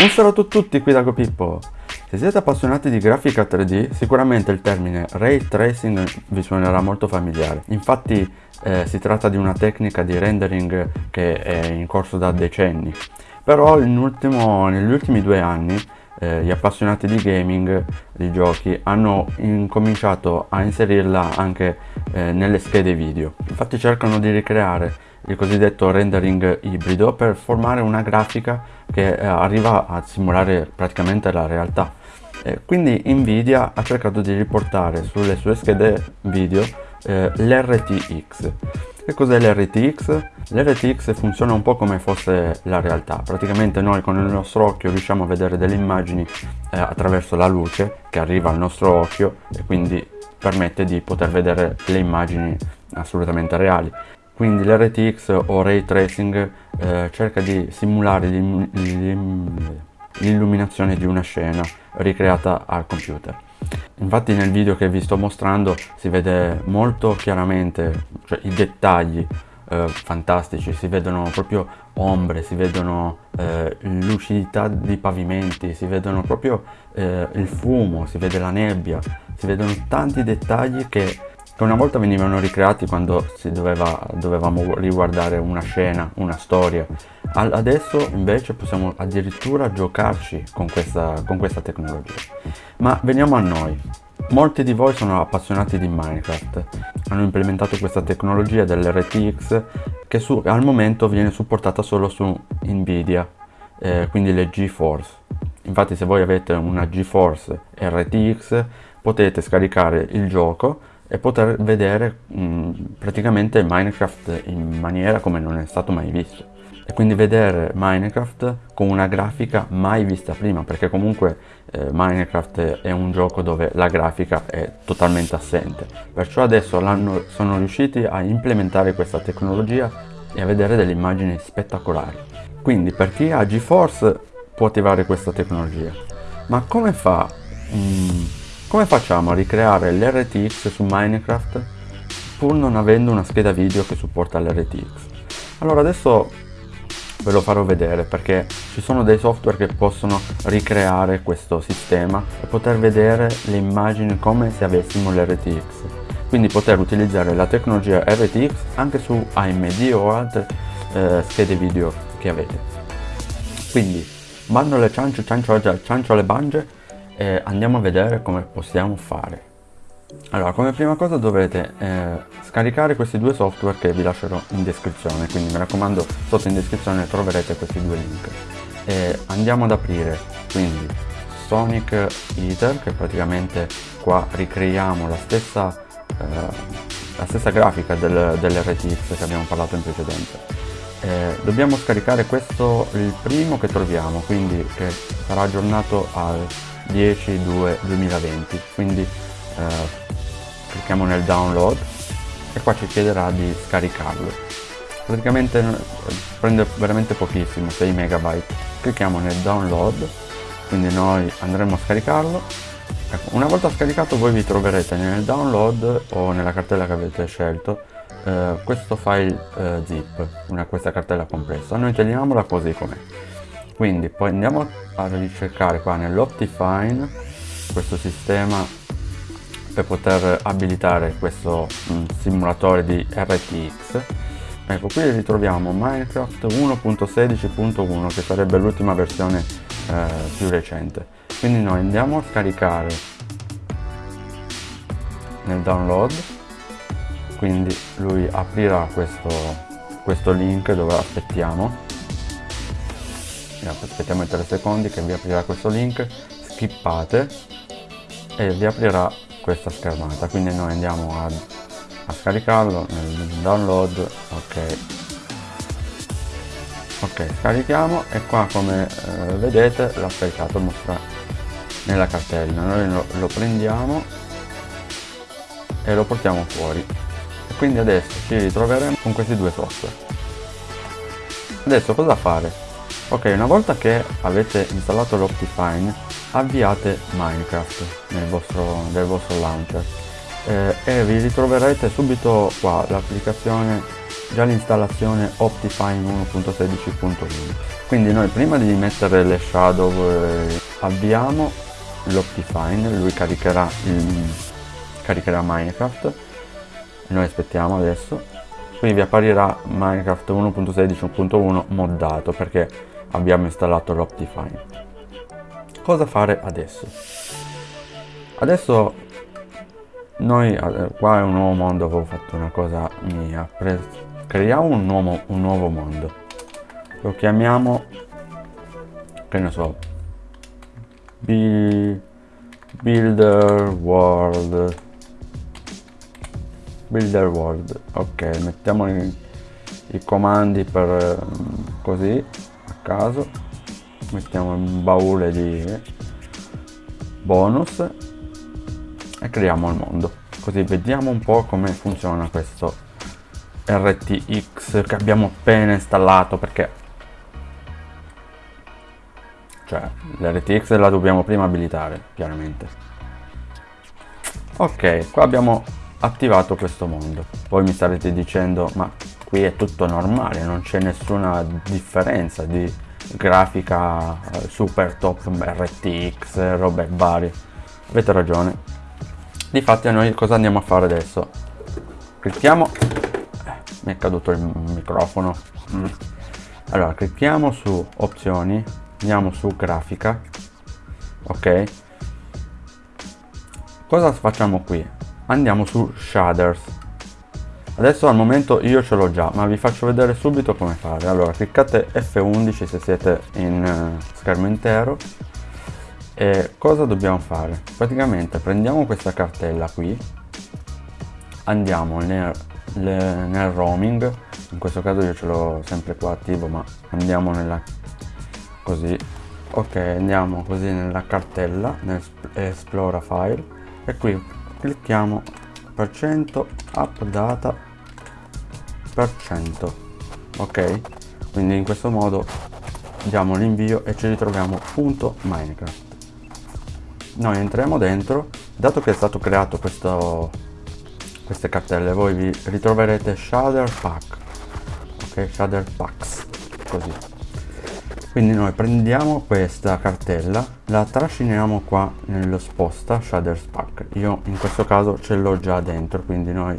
Un saluto a tutti qui da GoPippo. Se siete appassionati di grafica 3D, sicuramente il termine Ray Tracing vi suonerà molto familiare. Infatti eh, si tratta di una tecnica di rendering che è in corso da decenni. Però ultimo, negli ultimi due anni eh, gli appassionati di gaming, di giochi, hanno incominciato a inserirla anche eh, nelle schede video. Infatti cercano di ricreare il cosiddetto rendering ibrido per formare una grafica che eh, arriva a simulare praticamente la realtà. Eh, quindi Nvidia ha cercato di riportare sulle sue schede video eh, l'RTX. Che cos'è l'RTX? L'RTX funziona un po' come fosse la realtà, praticamente noi con il nostro occhio riusciamo a vedere delle immagini eh, attraverso la luce che arriva al nostro occhio e quindi permette di poter vedere le immagini assolutamente reali. Quindi l'RTX o Ray Tracing eh, cerca di simulare l'illuminazione di una scena ricreata al computer. Infatti nel video che vi sto mostrando si vede molto chiaramente cioè, i dettagli eh, fantastici, si vedono proprio ombre, si vedono eh, lucidità di pavimenti, si vedono proprio eh, il fumo, si vede la nebbia, si vedono tanti dettagli che che una volta venivano ricreati quando si doveva, dovevamo riguardare una scena, una storia. Adesso invece possiamo addirittura giocarci con questa, con questa tecnologia. Ma veniamo a noi. Molti di voi sono appassionati di Minecraft, hanno implementato questa tecnologia dell'RTX che su, al momento viene supportata solo su Nvidia, eh, quindi le GeForce. Infatti se voi avete una GeForce RTX potete scaricare il gioco e poter vedere mh, praticamente Minecraft in maniera come non è stato mai visto. E quindi vedere Minecraft con una grafica mai vista prima perché comunque eh, Minecraft è un gioco dove la grafica è totalmente assente. Perciò adesso sono riusciti a implementare questa tecnologia e a vedere delle immagini spettacolari. Quindi per chi ha GeForce può attivare questa tecnologia. Ma come fa mh, come facciamo a ricreare l'RTX su Minecraft pur non avendo una scheda video che supporta l'RTX? Allora adesso ve lo farò vedere perché ci sono dei software che possono ricreare questo sistema e poter vedere le immagini come se avessimo l'RTX quindi poter utilizzare la tecnologia RTX anche su AMD o altre eh, schede video che avete quindi bando le ciancio, ciancio, ciancio alle bange e andiamo a vedere come possiamo fare. Allora come prima cosa dovrete eh, scaricare questi due software che vi lascerò in descrizione quindi mi raccomando sotto in descrizione troverete questi due link. E andiamo ad aprire quindi Sonic Eater che praticamente qua ricreiamo la stessa, eh, la stessa grafica del, dell'RTX che abbiamo parlato in precedenza eh, dobbiamo scaricare questo il primo che troviamo quindi che sarà aggiornato al 10 2 2020 quindi eh, clicchiamo nel download e qua ci chiederà di scaricarlo. Praticamente eh, prende veramente pochissimo 6 megabyte. Clicchiamo nel download quindi noi andremo a scaricarlo. Ecco, una volta scaricato voi vi troverete nel download o nella cartella che avete scelto eh, questo file eh, zip una, questa cartella compressa. Noi teniamola così com'è. Quindi poi andiamo a ricercare qua nell'Optifine questo sistema per poter abilitare questo mm, simulatore di RTX ecco qui ritroviamo Minecraft 1.16.1 che sarebbe l'ultima versione eh, più recente. Quindi noi andiamo a scaricare nel download quindi lui aprirà questo, questo link dove aspettiamo. Aspettiamo i 3 secondi che vi aprirà questo link skippate e vi aprirà questa schermata. Quindi noi andiamo a, a scaricarlo nel download ok. Ok scarichiamo e qua come eh, vedete l'ha scaricato mostra nella cartella noi lo, lo prendiamo e lo portiamo fuori quindi adesso ci ritroveremo con questi due software. Adesso cosa fare? Ok, una volta che avete installato l'Optifine, avviate Minecraft nel vostro, nel vostro launcher. Eh, e vi ritroverete subito qua l'applicazione già l'installazione Optifine 1.16.1 quindi noi prima di mettere le shadow eh, avviamo l'Optifine lui caricherà, il, caricherà Minecraft noi aspettiamo adesso. Qui vi apparirà Minecraft 1.16.1 moddato perché abbiamo installato l'Optifine. Cosa fare adesso? Adesso noi eh, qua è un nuovo mondo avevo fatto una cosa mia. Creiamo un nuovo, un nuovo mondo. Lo chiamiamo che ne so builder world builder world. Ok mettiamo i, i comandi per così a caso. Mettiamo un baule di bonus e creiamo il mondo. Così vediamo un po' come funziona questo RTX che abbiamo appena installato perché cioè l'RTX la dobbiamo prima abilitare chiaramente. Ok qua abbiamo attivato questo mondo. Voi mi starete dicendo ma qui è tutto normale non c'è nessuna differenza di grafica eh, super top RTX robe varie. Avete ragione. Difatti a noi cosa andiamo a fare adesso? Clicchiamo. Eh, mi è caduto il microfono. Mm. allora clicchiamo su opzioni andiamo su grafica. Ok. Cosa facciamo qui andiamo su shaders. Adesso al momento io ce l'ho già ma vi faccio vedere subito come fare. Allora cliccate F11 se siete in uh, schermo intero. E cosa dobbiamo fare? Praticamente prendiamo questa cartella qui. Andiamo nel, nel roaming. In questo caso io ce l'ho sempre qua attivo ma andiamo nella così. Ok andiamo così nella cartella nel esplora file. E qui clicchiamo per cento updata per cento. Ok? Quindi in questo modo diamo l'invio e ci ritroviamo punto minecraft. Noi entriamo dentro. Dato che è stato creato questo queste cartelle voi vi ritroverete shader pack. Ok? Shader packs. Così quindi noi prendiamo questa cartella la trasciniamo qua nello sposta shaders pack io in questo caso ce l'ho già dentro quindi noi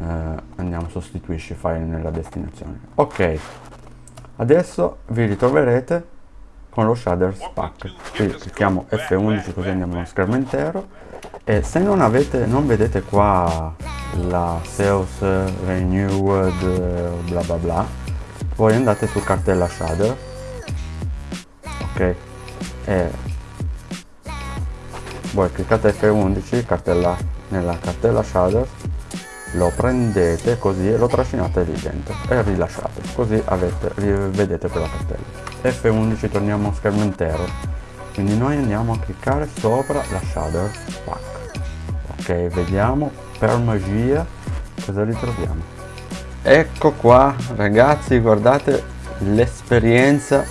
eh, andiamo sostituisci file nella destinazione. Ok adesso vi ritroverete con lo shaders pack qui clicchiamo F11 così andiamo allo schermo intero. E se non avete non vedete qua la sales renewed bla bla bla voi andate su cartella shader ok e voi cliccate F11 cartella, nella cartella shader lo prendete così e lo trascinate lì dentro e rilasciate così avete, vedete quella cartella. F11 torniamo a schermo intero. Quindi noi andiamo a cliccare sopra la shader pack. Ok vediamo per magia cosa ritroviamo. Ecco qua ragazzi guardate l'esperienza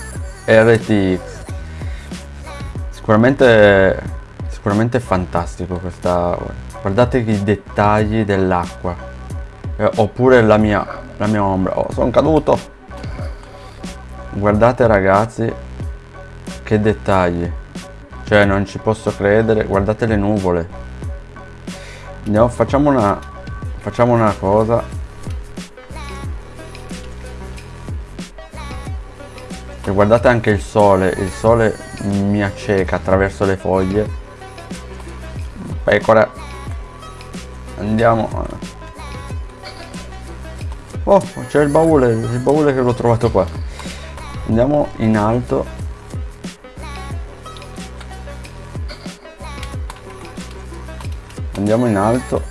RTX sicuramente sicuramente fantastico questa guardate i dettagli dell'acqua eh, oppure la mia la mia ombra. Oh sono caduto. Guardate ragazzi che dettagli. Cioè non ci posso credere. Guardate le nuvole. Andiamo facciamo una facciamo una cosa. E guardate anche il sole. Il sole mi acceca attraverso le foglie. Pecora andiamo. Oh c'è il baule il baule che l'ho trovato qua. Andiamo in alto. Andiamo in alto.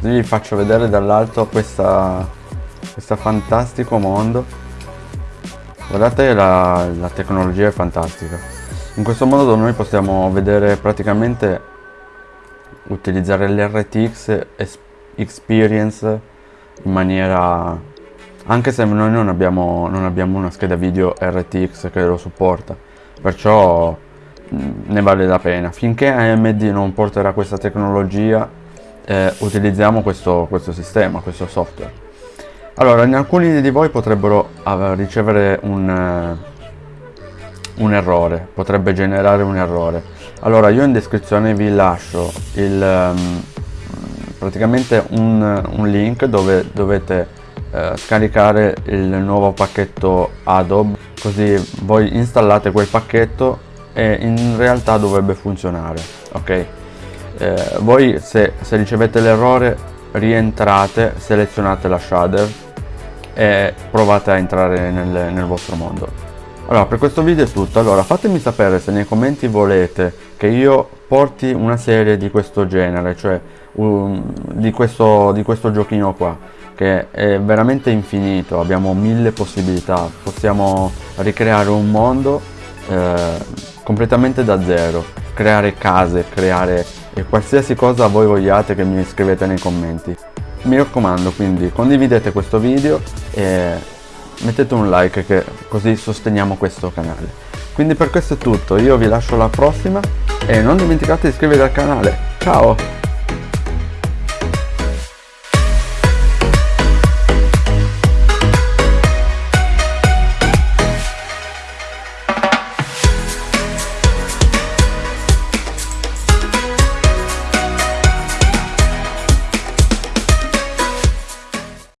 Così vi faccio vedere dall'alto questa questo fantastico mondo guardate la, la tecnologia è fantastica. In questo modo noi possiamo vedere praticamente utilizzare l'RTX Experience in maniera anche se noi non abbiamo, non abbiamo una scheda video RTX che lo supporta. Perciò ne vale la pena. Finché AMD non porterà questa tecnologia eh, utilizziamo questo, questo sistema questo software allora alcuni di voi potrebbero ricevere un, un errore potrebbe generare un errore. Allora io in descrizione vi lascio il um, praticamente un, un, link dove dovete uh, scaricare il nuovo pacchetto Adobe così voi installate quel pacchetto e in realtà dovrebbe funzionare ok? Eh, voi se, se ricevete l'errore rientrate selezionate la shader e provate a entrare nel, nel vostro mondo. Allora per questo video è tutto. Allora fatemi sapere se nei commenti volete che io porti una serie di questo genere cioè um, di, questo, di questo giochino qua che è veramente infinito. Abbiamo mille possibilità. Possiamo ricreare un mondo eh, completamente da zero. Creare case creare qualsiasi cosa voi vogliate che mi scrivete nei commenti mi raccomando quindi condividete questo video e mettete un like che così sosteniamo questo canale. Quindi per questo è tutto, io vi lascio alla prossima e non dimenticate di iscrivervi al canale. Ciao!